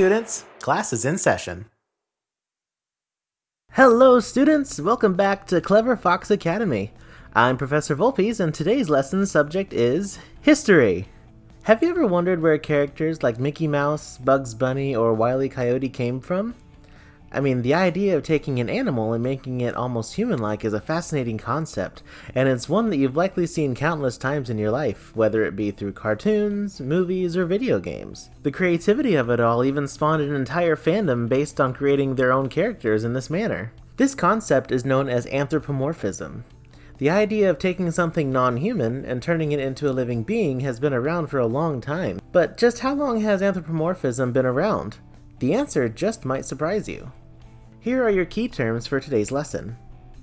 students. Class is in session. Hello, students! Welcome back to Clever Fox Academy. I'm Professor Vulpes, and today's lesson subject is history. Have you ever wondered where characters like Mickey Mouse, Bugs Bunny, or Wile E. Coyote came from? I mean, the idea of taking an animal and making it almost human-like is a fascinating concept, and it's one that you've likely seen countless times in your life, whether it be through cartoons, movies, or video games. The creativity of it all even spawned an entire fandom based on creating their own characters in this manner. This concept is known as anthropomorphism. The idea of taking something non-human and turning it into a living being has been around for a long time, but just how long has anthropomorphism been around? The answer just might surprise you. Here are your key terms for today's lesson.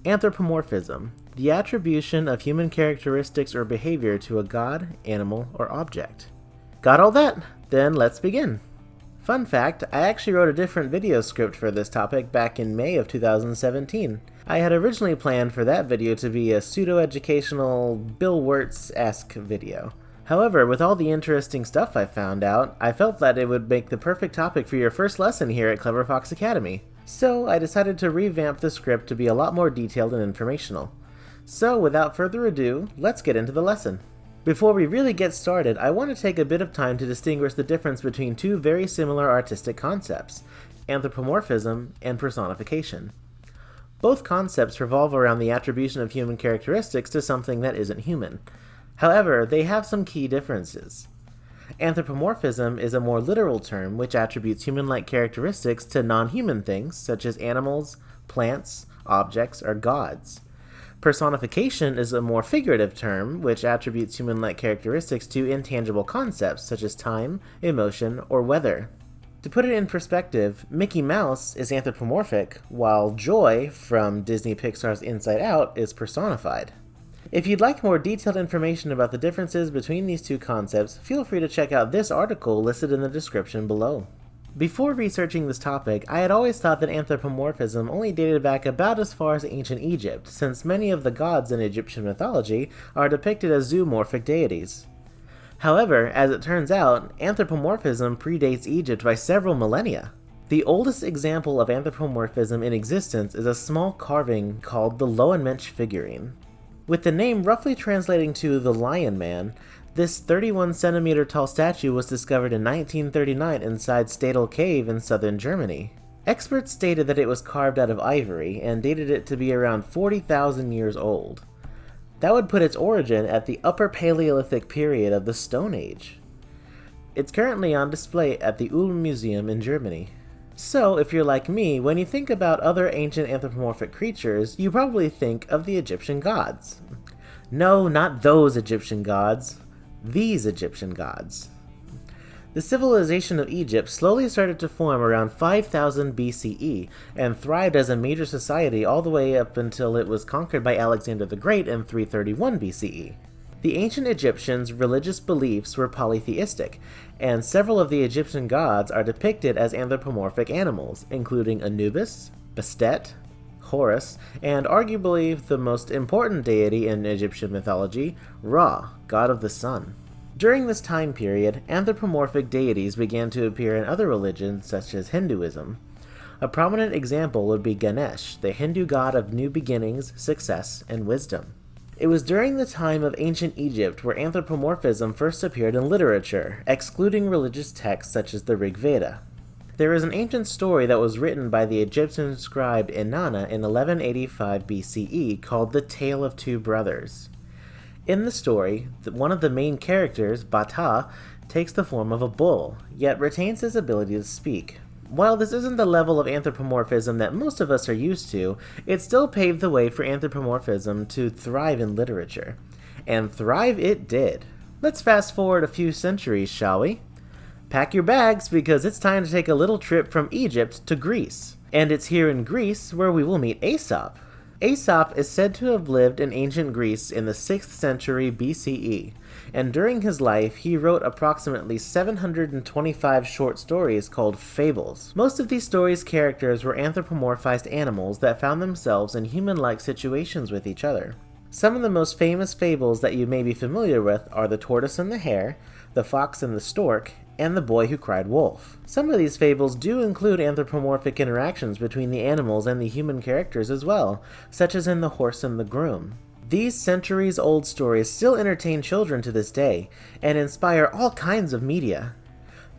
Anthropomorphism, the attribution of human characteristics or behavior to a god, animal, or object. Got all that? Then let's begin. Fun fact, I actually wrote a different video script for this topic back in May of 2017. I had originally planned for that video to be a pseudo-educational Bill Wurtz-esque video. However, with all the interesting stuff I found out, I felt that it would make the perfect topic for your first lesson here at Clever Fox Academy so I decided to revamp the script to be a lot more detailed and informational. So without further ado, let's get into the lesson. Before we really get started, I want to take a bit of time to distinguish the difference between two very similar artistic concepts, anthropomorphism and personification. Both concepts revolve around the attribution of human characteristics to something that isn't human. However, they have some key differences. Anthropomorphism is a more literal term which attributes human-like characteristics to non-human things, such as animals, plants, objects, or gods. Personification is a more figurative term which attributes human-like characteristics to intangible concepts such as time, emotion, or weather. To put it in perspective, Mickey Mouse is anthropomorphic, while Joy from Disney Pixar's Inside Out is personified. If you'd like more detailed information about the differences between these two concepts, feel free to check out this article listed in the description below. Before researching this topic, I had always thought that anthropomorphism only dated back about as far as ancient Egypt, since many of the gods in Egyptian mythology are depicted as zoomorphic deities. However, as it turns out, anthropomorphism predates Egypt by several millennia. The oldest example of anthropomorphism in existence is a small carving called the Lowenmensch figurine. With the name roughly translating to the Lion Man, this 31 centimeter tall statue was discovered in 1939 inside Stadel Cave in southern Germany. Experts stated that it was carved out of ivory and dated it to be around 40,000 years old. That would put its origin at the Upper Paleolithic period of the Stone Age. It's currently on display at the Ulm Museum in Germany. So, if you're like me, when you think about other ancient anthropomorphic creatures, you probably think of the Egyptian gods. No, not those Egyptian gods. These Egyptian gods. The civilization of Egypt slowly started to form around 5000 BCE and thrived as a major society all the way up until it was conquered by Alexander the Great in 331 BCE. The ancient Egyptians' religious beliefs were polytheistic, and several of the Egyptian gods are depicted as anthropomorphic animals, including Anubis, Bastet, Horus, and arguably the most important deity in Egyptian mythology, Ra, god of the sun. During this time period, anthropomorphic deities began to appear in other religions such as Hinduism. A prominent example would be Ganesh, the Hindu god of new beginnings, success, and wisdom. It was during the time of ancient Egypt where anthropomorphism first appeared in literature, excluding religious texts such as the Rig Veda. There is an ancient story that was written by the Egyptian scribe Ennana in 1185 BCE called The Tale of Two Brothers. In the story, one of the main characters, Bata, takes the form of a bull, yet retains his ability to speak, while this isn't the level of anthropomorphism that most of us are used to, it still paved the way for anthropomorphism to thrive in literature. And thrive it did. Let's fast forward a few centuries, shall we? Pack your bags because it's time to take a little trip from Egypt to Greece. And it's here in Greece where we will meet Aesop. Aesop is said to have lived in ancient Greece in the 6th century BCE, and during his life he wrote approximately 725 short stories called fables. Most of these stories' characters were anthropomorphized animals that found themselves in human-like situations with each other. Some of the most famous fables that you may be familiar with are The Tortoise and the Hare, The Fox and the Stork, and The Boy Who Cried Wolf. Some of these fables do include anthropomorphic interactions between the animals and the human characters as well, such as in The Horse and the Groom. These centuries old stories still entertain children to this day, and inspire all kinds of media.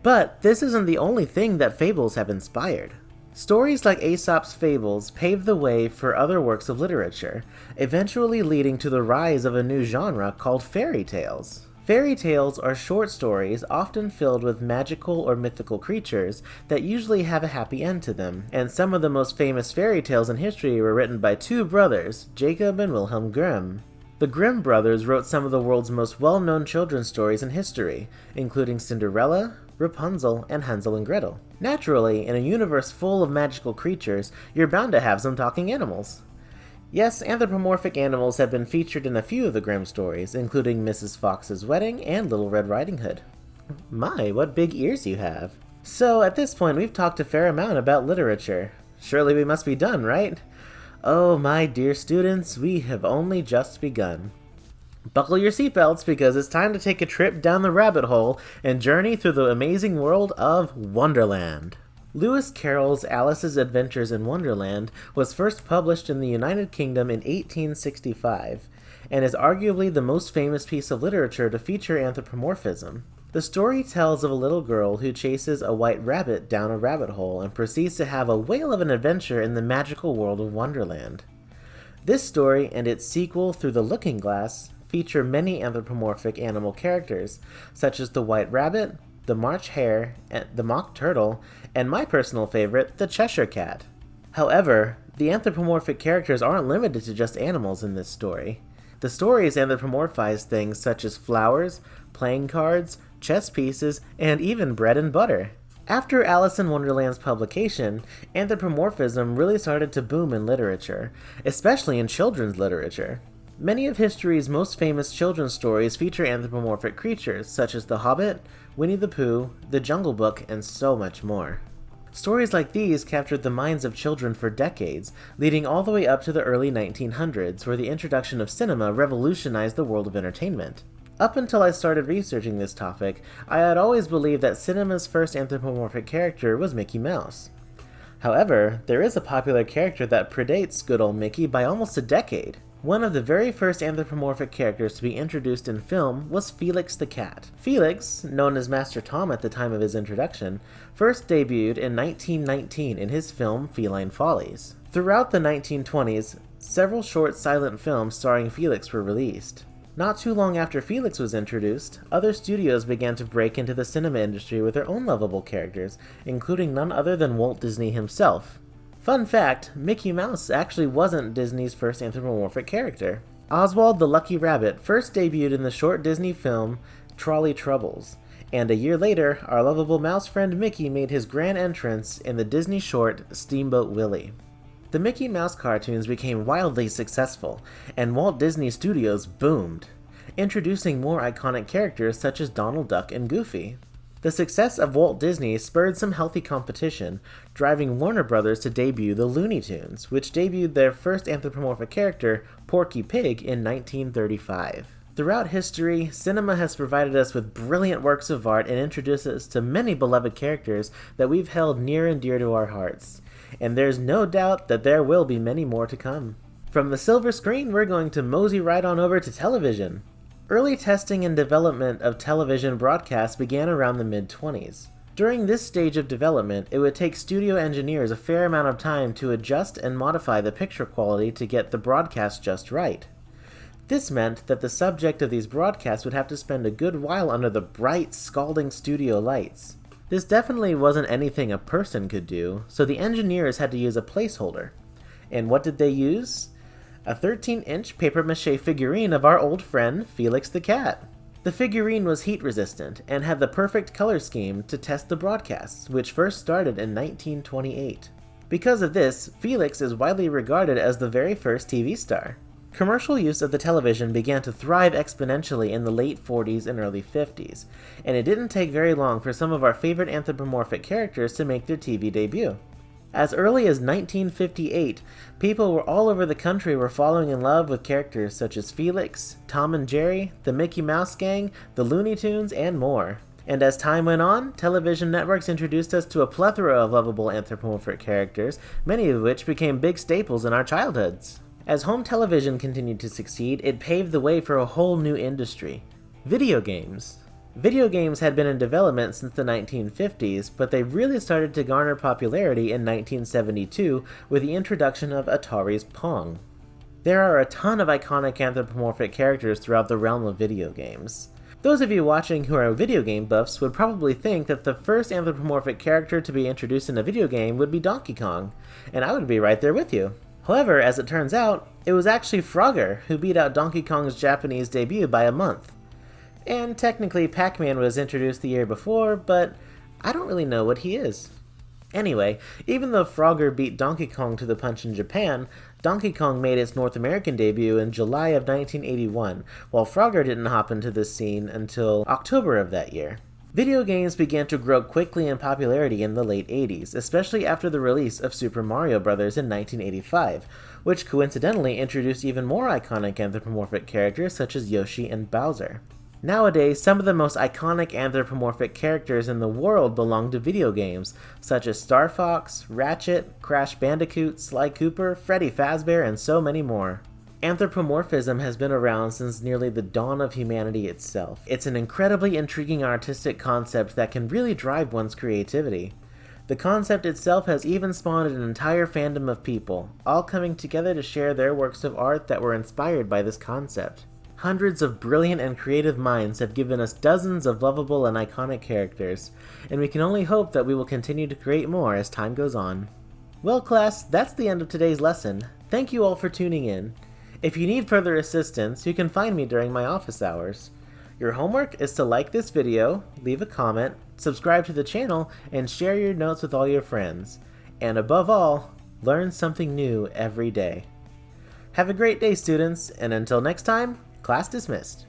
But this isn't the only thing that fables have inspired. Stories like Aesop's fables paved the way for other works of literature, eventually leading to the rise of a new genre called fairy tales. Fairy tales are short stories often filled with magical or mythical creatures that usually have a happy end to them, and some of the most famous fairy tales in history were written by two brothers, Jacob and Wilhelm Grimm. The Grimm brothers wrote some of the world's most well-known children's stories in history, including Cinderella, Rapunzel, and Hansel and Gretel. Naturally, in a universe full of magical creatures, you're bound to have some talking animals. Yes, anthropomorphic animals have been featured in a few of the Grimm stories, including Mrs. Fox's Wedding and Little Red Riding Hood. My, what big ears you have. So, at this point, we've talked a fair amount about literature. Surely we must be done, right? Oh, my dear students, we have only just begun. Buckle your seatbelts because it's time to take a trip down the rabbit hole and journey through the amazing world of Wonderland. Lewis Carroll's Alice's Adventures in Wonderland was first published in the United Kingdom in 1865 and is arguably the most famous piece of literature to feature anthropomorphism. The story tells of a little girl who chases a white rabbit down a rabbit hole and proceeds to have a whale of an adventure in the magical world of Wonderland. This story and its sequel, Through the Looking Glass, feature many anthropomorphic animal characters, such as the white rabbit, the March Hare, the Mock Turtle, and my personal favorite, the Cheshire Cat. However, the anthropomorphic characters aren't limited to just animals in this story. The stories anthropomorphize things such as flowers, playing cards, chess pieces, and even bread and butter. After Alice in Wonderland's publication, anthropomorphism really started to boom in literature, especially in children's literature. Many of history's most famous children's stories feature anthropomorphic creatures, such as The Hobbit, Winnie the Pooh, The Jungle Book, and so much more. Stories like these captured the minds of children for decades, leading all the way up to the early 1900s, where the introduction of cinema revolutionized the world of entertainment. Up until I started researching this topic, I had always believed that cinema's first anthropomorphic character was Mickey Mouse. However, there is a popular character that predates good old Mickey by almost a decade. One of the very first anthropomorphic characters to be introduced in film was Felix the Cat. Felix, known as Master Tom at the time of his introduction, first debuted in 1919 in his film Feline Follies. Throughout the 1920s, several short silent films starring Felix were released. Not too long after Felix was introduced, other studios began to break into the cinema industry with their own lovable characters, including none other than Walt Disney himself, Fun fact, Mickey Mouse actually wasn't Disney's first anthropomorphic character. Oswald the Lucky Rabbit first debuted in the short Disney film Trolley Troubles, and a year later, our lovable mouse friend Mickey made his grand entrance in the Disney short Steamboat Willie. The Mickey Mouse cartoons became wildly successful, and Walt Disney Studios boomed, introducing more iconic characters such as Donald Duck and Goofy. The success of Walt Disney spurred some healthy competition, driving Warner Brothers to debut the Looney Tunes, which debuted their first anthropomorphic character, Porky Pig, in 1935. Throughout history, cinema has provided us with brilliant works of art and introduced us to many beloved characters that we've held near and dear to our hearts. And there's no doubt that there will be many more to come. From the silver screen, we're going to mosey right on over to television. Early testing and development of television broadcasts began around the mid-20s. During this stage of development, it would take studio engineers a fair amount of time to adjust and modify the picture quality to get the broadcast just right. This meant that the subject of these broadcasts would have to spend a good while under the bright, scalding studio lights. This definitely wasn't anything a person could do, so the engineers had to use a placeholder. And what did they use? A 13-inch papier-mâché figurine of our old friend, Felix the Cat. The figurine was heat resistant and had the perfect color scheme to test the broadcasts, which first started in 1928. Because of this, Felix is widely regarded as the very first TV star. Commercial use of the television began to thrive exponentially in the late 40s and early 50s, and it didn't take very long for some of our favorite anthropomorphic characters to make their TV debut. As early as 1958, people were all over the country were falling in love with characters such as Felix, Tom and Jerry, the Mickey Mouse Gang, the Looney Tunes, and more. And as time went on, television networks introduced us to a plethora of lovable anthropomorphic characters, many of which became big staples in our childhoods. As home television continued to succeed, it paved the way for a whole new industry video games. Video games had been in development since the 1950s, but they really started to garner popularity in 1972 with the introduction of Atari's Pong. There are a ton of iconic anthropomorphic characters throughout the realm of video games. Those of you watching who are video game buffs would probably think that the first anthropomorphic character to be introduced in a video game would be Donkey Kong, and I would be right there with you. However, as it turns out, it was actually Frogger who beat out Donkey Kong's Japanese debut by a month. And technically Pac-Man was introduced the year before, but I don't really know what he is. Anyway, even though Frogger beat Donkey Kong to the punch in Japan, Donkey Kong made its North American debut in July of 1981, while Frogger didn't hop into the scene until October of that year. Video games began to grow quickly in popularity in the late 80s, especially after the release of Super Mario Bros. in 1985, which coincidentally introduced even more iconic anthropomorphic characters such as Yoshi and Bowser. Nowadays, some of the most iconic anthropomorphic characters in the world belong to video games, such as Star Fox, Ratchet, Crash Bandicoot, Sly Cooper, Freddy Fazbear, and so many more. Anthropomorphism has been around since nearly the dawn of humanity itself. It's an incredibly intriguing artistic concept that can really drive one's creativity. The concept itself has even spawned an entire fandom of people, all coming together to share their works of art that were inspired by this concept. Hundreds of brilliant and creative minds have given us dozens of lovable and iconic characters, and we can only hope that we will continue to create more as time goes on. Well class, that's the end of today's lesson. Thank you all for tuning in. If you need further assistance, you can find me during my office hours. Your homework is to like this video, leave a comment, subscribe to the channel, and share your notes with all your friends. And above all, learn something new every day. Have a great day, students, and until next time, Class dismissed.